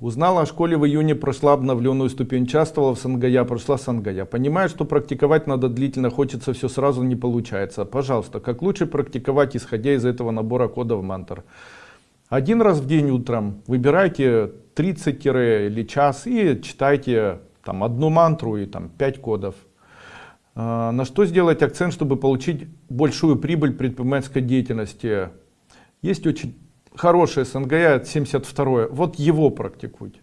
Узнала о школе в июне, прошла обновленную ступень, участвовала в Сангая, прошла Сангая. Понимаю, что практиковать надо длительно, хочется все сразу, не получается. Пожалуйста, как лучше практиковать, исходя из этого набора кодов мантр? Один раз в день утром выбирайте 30 или час и читайте там одну мантру и там 5 кодов. А, на что сделать акцент, чтобы получить большую прибыль предпринимательской деятельности? Есть очень хорошее СНГ 72 вот его практикуйте